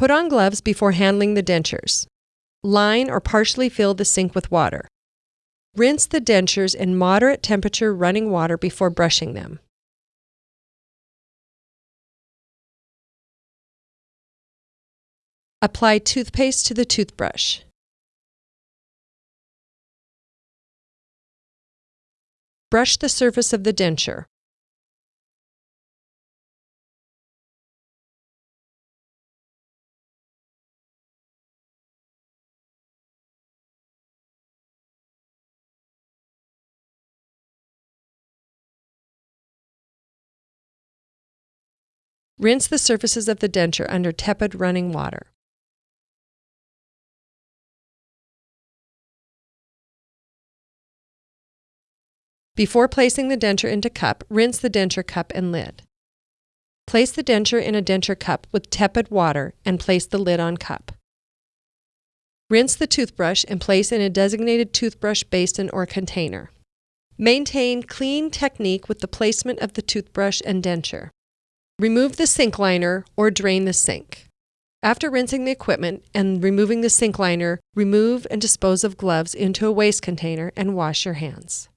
Put on gloves before handling the dentures. Line or partially fill the sink with water. Rinse the dentures in moderate temperature running water before brushing them. Apply toothpaste to the toothbrush. Brush the surface of the denture. Rinse the surfaces of the denture under tepid running water. Before placing the denture into cup, rinse the denture cup and lid. Place the denture in a denture cup with tepid water and place the lid on cup. Rinse the toothbrush and place in a designated toothbrush basin or container. Maintain clean technique with the placement of the toothbrush and denture. Remove the sink liner or drain the sink. After rinsing the equipment and removing the sink liner, remove and dispose of gloves into a waste container and wash your hands.